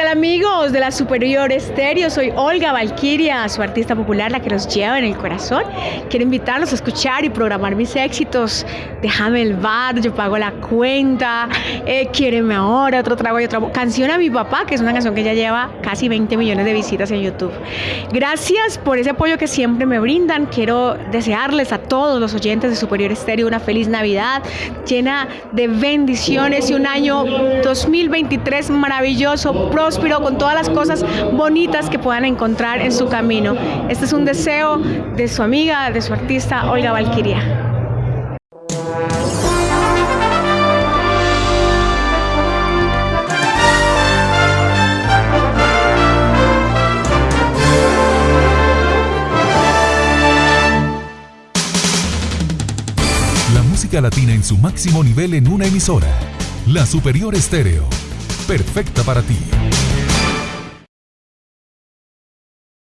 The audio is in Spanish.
amigos de la Superior Estéreo, soy Olga Valquiria, su artista popular, la que los lleva en el corazón. Quiero invitarlos a escuchar y programar mis éxitos. Déjame el bar, yo pago la cuenta, eh, ahora, otro trago y otra canción a mi papá, que es una canción que ya lleva casi 20 millones de visitas en YouTube. Gracias por ese apoyo que siempre me brindan. Quiero desearles a todos los oyentes de Superior Estéreo una feliz Navidad llena de bendiciones y un año 2023 maravilloso, próspero, con todas las cosas bonitas que puedan encontrar en su camino. Este es un deseo de su amiga, de su artista Olga Valquiria. La música latina en su máximo nivel en una emisora. La Superior Estéreo perfecta para ti.